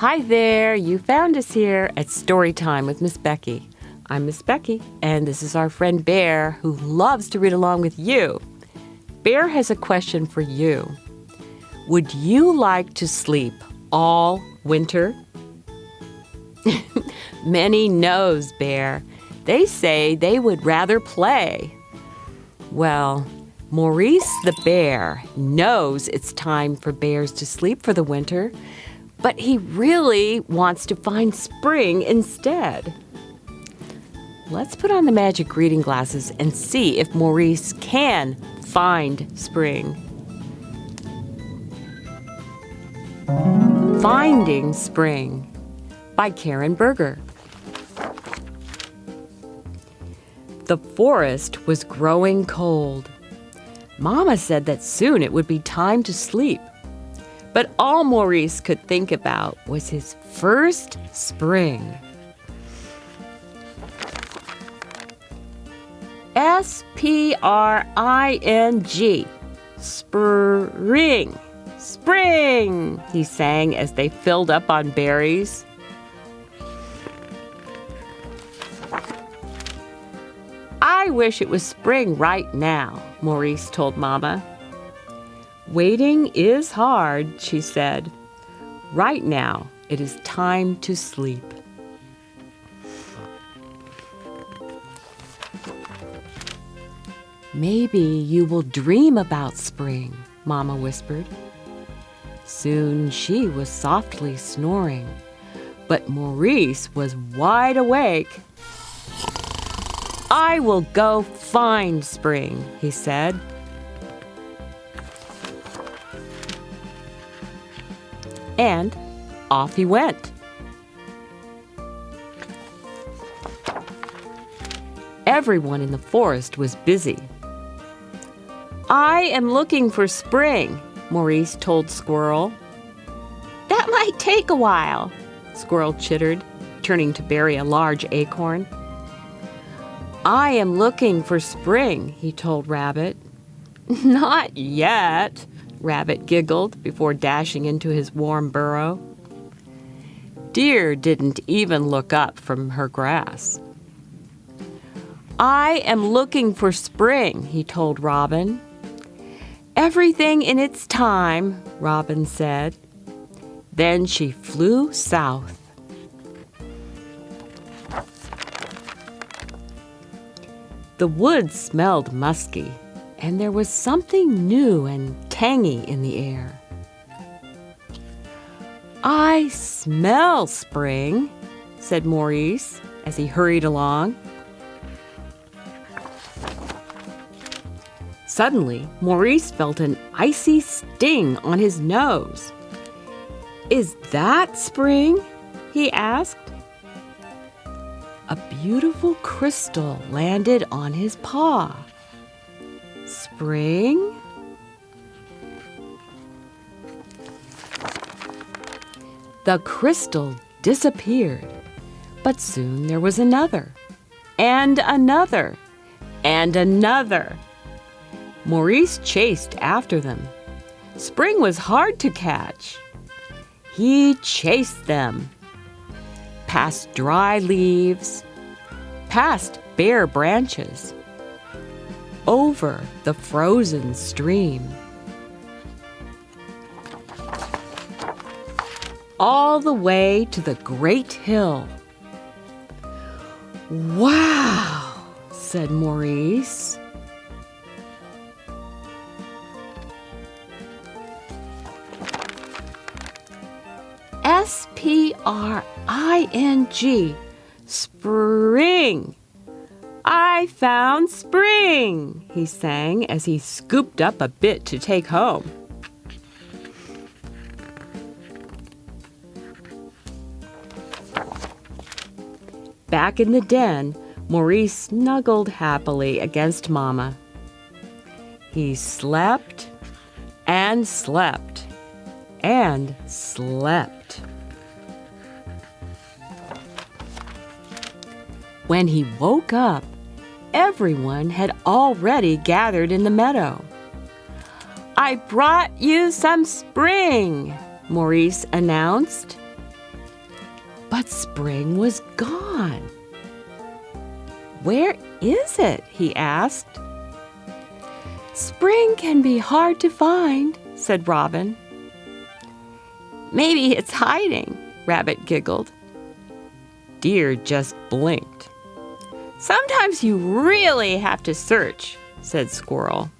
Hi there, you found us here at Story Time with Miss Becky. I'm Miss Becky, and this is our friend Bear who loves to read along with you. Bear has a question for you. Would you like to sleep all winter? Many knows, Bear. They say they would rather play. Well, Maurice the bear knows it's time for bears to sleep for the winter, but he really wants to find spring instead. Let's put on the magic reading glasses and see if Maurice can find spring. Finding Spring by Carin Berger. The forest was growing cold. Mama said that soon it would be time to sleep. But all Maurice could think about was his first spring. S P R I N G. Spring. Spring, he sang as they filled up on berries. I wish it was spring right now, Maurice told Mama. Waiting is hard, she said. Right now, it is time to sleep. Maybe you will dream about spring, Mama whispered. Soon she was softly snoring, but Maurice was wide awake. I will go find spring, he said. And off he went. Everyone in the forest was busy. I am looking for spring, Maurice told Squirrel. That might take a while, Squirrel chittered, turning to bury a large acorn. I am looking for spring, he told Rabbit. Not yet, Rabbit giggled before dashing into his warm burrow. Deer didn't even look up from her grass. I am looking for spring, he told Robin. Everything in its time, Robin said. Then she flew south. The woods smelled musky, and there was something new and tangy in the air. I smell spring, said Maurice as he hurried along. Suddenly, Maurice felt an icy sting on his nose. Is that spring? he asked. A beautiful crystal landed on his paw. Spring? The crystal disappeared, but soon there was another, and another, and another. Maurice chased after them. Spring was hard to catch. He chased them. Past dry leaves, past bare branches, over the frozen stream. All the way to the great hill. Wow, said Maurice. S P R I N G. Spring. I found spring, he sang as he scooped up a bit to take home. Back in the den, Maurice snuggled happily against Mama. He slept and slept and slept. When he woke up, everyone had already gathered in the meadow. I brought you some spring, Maurice announced. But spring was gone. Where is it? he asked. Spring can be hard to find, said Robin. Maybe it's hiding, Rabbit giggled. Deer just blinked. Sometimes you really have to search, said Squirrel.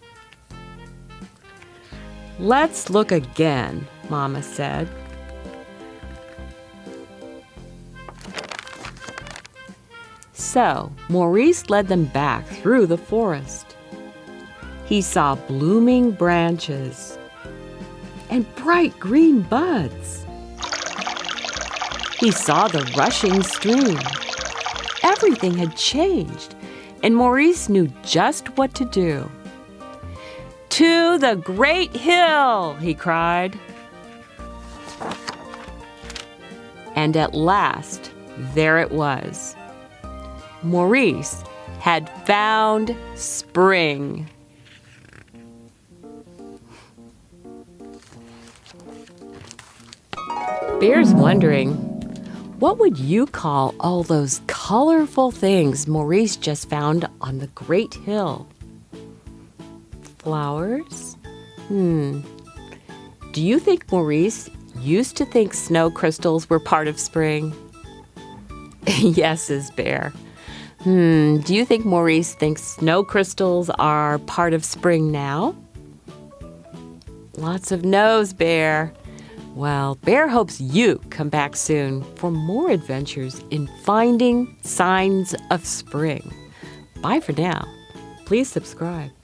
Let's look again, Mama said. So Maurice led them back through the forest. He saw blooming branches and bright green buds. He saw the rushing stream. Everything had changed, and Maurice knew just what to do. To the great hill, he cried. And at last, there it was. Maurice had found spring. Bear's wondering, what would you call all those colorful things Maurice just found on the Great Hill? Flowers? Hmm. Do you think Maurice used to think snow crystals were part of spring? yes, is Bear. Hmm, do you think Maurice thinks snow crystals are part of spring now? Lots of no's, Bear. Well, Bear hopes you come back soon for more adventures in finding signs of spring. Bye for now. Please subscribe.